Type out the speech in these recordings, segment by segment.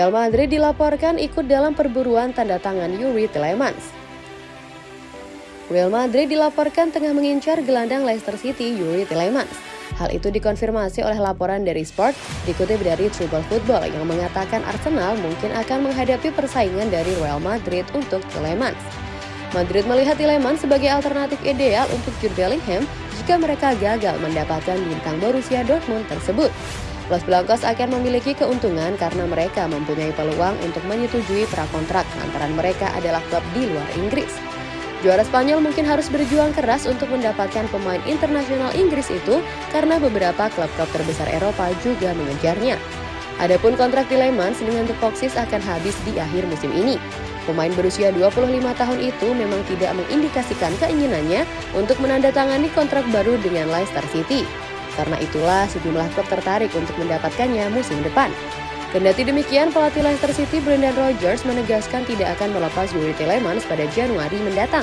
Real Madrid dilaporkan ikut dalam perburuan tanda tangan Yuri Telemans. Real Madrid dilaporkan tengah mengincar gelandang Leicester City Yuri Telemans. Hal itu dikonfirmasi oleh laporan dari Sport dikutip dari Triple Football yang mengatakan Arsenal mungkin akan menghadapi persaingan dari Real Madrid untuk Telemans. Madrid melihat Telemans sebagai alternatif ideal untuk Jude Bellingham jika mereka gagal mendapatkan bintang Borussia Dortmund tersebut. Los Blancos akan memiliki keuntungan karena mereka mempunyai peluang untuk menyetujui prakontrak lantaran mereka adalah klub di luar Inggris. Juara Spanyol mungkin harus berjuang keras untuk mendapatkan pemain internasional Inggris itu karena beberapa klub-klub terbesar Eropa juga mengejarnya. Adapun kontrak Tillemans dengan The Foxes akan habis di akhir musim ini. Pemain berusia 25 tahun itu memang tidak mengindikasikan keinginannya untuk menandatangani kontrak baru dengan Leicester City. Karena itulah sejumlah klub tertarik untuk mendapatkannya musim depan. Kendati demikian, pelatih Leicester City Brendan Rodgers menegaskan tidak akan melepas Yuri Tillemans pada Januari mendatang.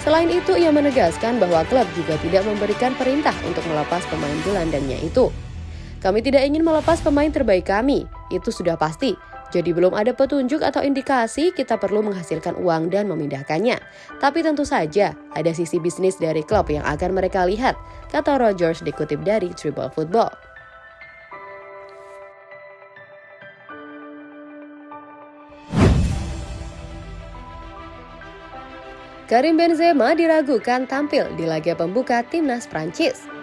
Selain itu, ia menegaskan bahwa klub juga tidak memberikan perintah untuk melepas pemain gelandangnya itu. Kami tidak ingin melepas pemain terbaik kami, itu sudah pasti. Jadi belum ada petunjuk atau indikasi kita perlu menghasilkan uang dan memindahkannya. Tapi tentu saja ada sisi bisnis dari klub yang akan mereka lihat, kata Rogers dikutip dari Triple Football. Karim Benzema diragukan tampil di laga pembuka timnas Prancis.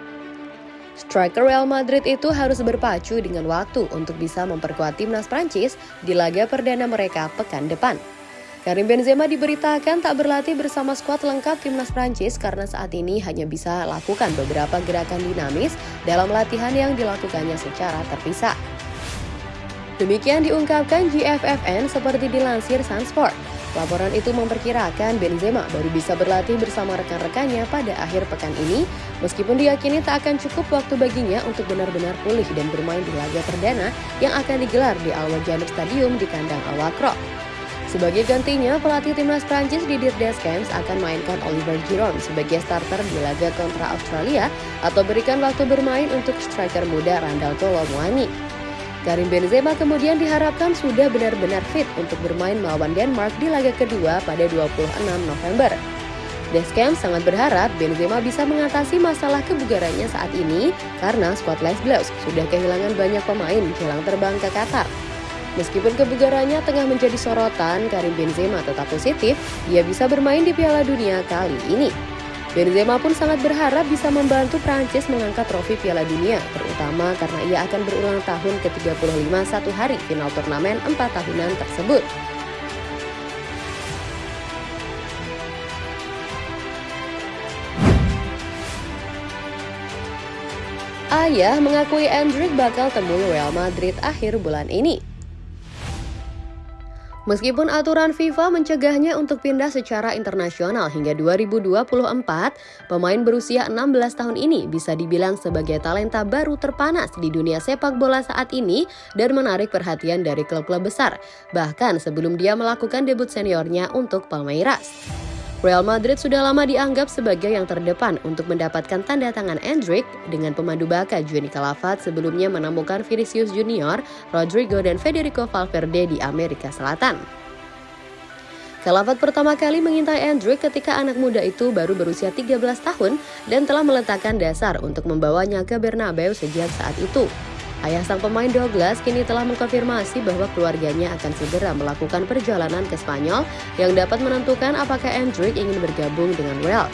Striker Real Madrid itu harus berpacu dengan waktu untuk bisa memperkuat timnas Prancis di laga perdana mereka pekan depan. Karim Benzema diberitakan tak berlatih bersama skuad lengkap timnas Prancis karena saat ini hanya bisa lakukan beberapa gerakan dinamis dalam latihan yang dilakukannya secara terpisah. Demikian diungkapkan GFFN seperti dilansir Sunsport. Laporan itu memperkirakan Benzema baru bisa berlatih bersama rekan-rekannya pada akhir pekan ini, meskipun diyakini tak akan cukup waktu baginya untuk benar-benar pulih dan bermain di laga perdana yang akan digelar di Al Wajanib Stadium di kandang Al Wakro. Sebagai gantinya, pelatih timnas Prancis Didier Deschamps akan mainkan Oliver Giroud sebagai starter di laga kontra Australia atau berikan waktu bermain untuk striker muda Randall Kolo Muani. Karim Benzema kemudian diharapkan sudah benar-benar fit untuk bermain melawan Denmark di laga kedua pada 26 November. Deschamps sangat berharap Benzema bisa mengatasi masalah kebugarannya saat ini karena skuad Les Bleus sudah kehilangan banyak pemain jelang terbang ke Qatar. Meskipun kebugarannya tengah menjadi sorotan, Karim Benzema tetap positif, ia bisa bermain di Piala Dunia kali ini. Benzema pun sangat berharap bisa membantu Prancis mengangkat trofi Piala Dunia, terutama karena ia akan berulang tahun ke-35 satu hari final turnamen empat tahunan tersebut. Ayah mengakui Endrick bakal temui Real Madrid akhir bulan ini. Meskipun aturan FIFA mencegahnya untuk pindah secara internasional hingga 2024, pemain berusia 16 tahun ini bisa dibilang sebagai talenta baru terpanas di dunia sepak bola saat ini dan menarik perhatian dari klub-klub besar, bahkan sebelum dia melakukan debut seniornya untuk Palmeiras. Real Madrid sudah lama dianggap sebagai yang terdepan untuk mendapatkan tanda tangan Endrick dengan pemandu baka Johnny Calafat sebelumnya menemukan Vinicius Junior, Rodrigo, dan Federico Valverde di Amerika Selatan. Calafat pertama kali mengintai Endrick ketika anak muda itu baru berusia 13 tahun dan telah meletakkan dasar untuk membawanya ke Bernabeu sejak saat itu. Ayah sang pemain Douglas kini telah mengkonfirmasi bahwa keluarganya akan segera melakukan perjalanan ke Spanyol yang dapat menentukan apakah Endrick ingin bergabung dengan Real.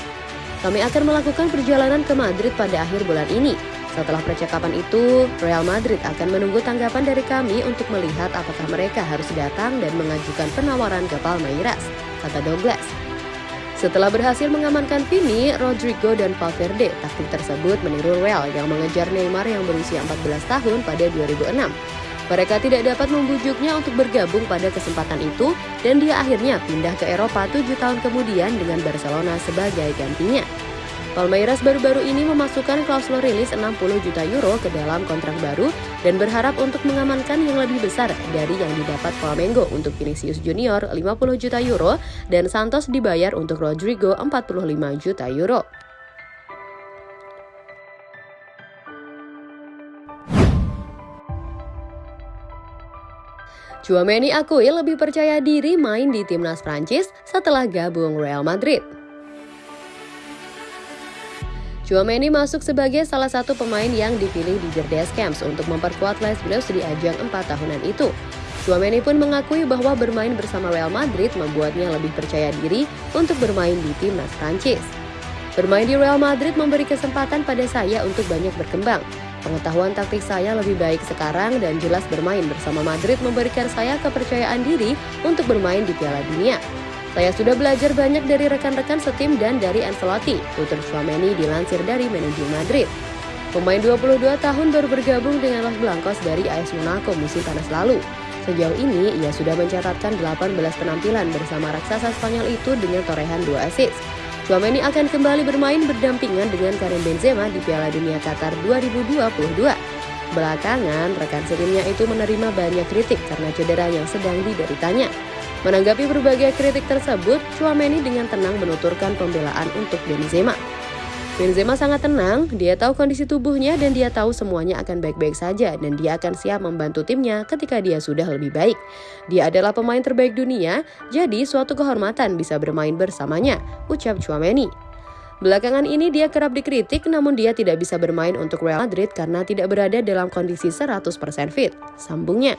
Kami akan melakukan perjalanan ke Madrid pada akhir bulan ini. Setelah percakapan itu, Real Madrid akan menunggu tanggapan dari kami untuk melihat apakah mereka harus datang dan mengajukan penawaran ke Palmeiras, kata Douglas. Setelah berhasil mengamankan Vini, Rodrigo dan Valverde, taktik tersebut meniru Real yang mengejar Neymar yang berusia 14 tahun pada 2006. Mereka tidak dapat membujuknya untuk bergabung pada kesempatan itu dan dia akhirnya pindah ke Eropa tujuh tahun kemudian dengan Barcelona sebagai gantinya. Palmeiras baru-baru ini memasukkan klausul rilis 60 juta euro ke dalam kontrak baru dan berharap untuk mengamankan yang lebih besar dari yang didapat Flamengo untuk Vinicius Junior 50 juta euro dan Santos dibayar untuk Rodrigo 45 juta euro. Chouameni akui lebih percaya diri main di timnas Prancis setelah gabung Real Madrid. Chouameni masuk sebagai salah satu pemain yang dipilih di Jerdes Camps untuk memperkuat Les Bleus di ajang 4 tahunan itu. Chouameni pun mengakui bahwa bermain bersama Real Madrid membuatnya lebih percaya diri untuk bermain di timnas Prancis. Bermain di Real Madrid memberi kesempatan pada saya untuk banyak berkembang. Pengetahuan taktik saya lebih baik sekarang dan jelas bermain bersama Madrid memberikan saya kepercayaan diri untuk bermain di Piala Dunia. Saya sudah belajar banyak dari rekan-rekan setim dan dari Ancelotti, tutur Chouameni dilansir dari manajemen Madrid. Pemain 22 tahun baru bergabung dengan Los Blancos dari AS Monaco musim panas lalu. Sejauh ini, ia sudah mencatatkan 18 penampilan bersama raksasa Spanyol itu dengan torehan 2 assist. Chouameni akan kembali bermain berdampingan dengan Karim Benzema di Piala Dunia Qatar 2022. Belakangan, rekan setimnya itu menerima banyak kritik karena cedera yang sedang dideritanya. Menanggapi berbagai kritik tersebut, Chouameni dengan tenang menuturkan pembelaan untuk Benzema. Benzema sangat tenang, dia tahu kondisi tubuhnya dan dia tahu semuanya akan baik-baik saja dan dia akan siap membantu timnya ketika dia sudah lebih baik. Dia adalah pemain terbaik dunia, jadi suatu kehormatan bisa bermain bersamanya, ucap Chouameni. Belakangan ini dia kerap dikritik namun dia tidak bisa bermain untuk Real Madrid karena tidak berada dalam kondisi 100% fit, sambungnya.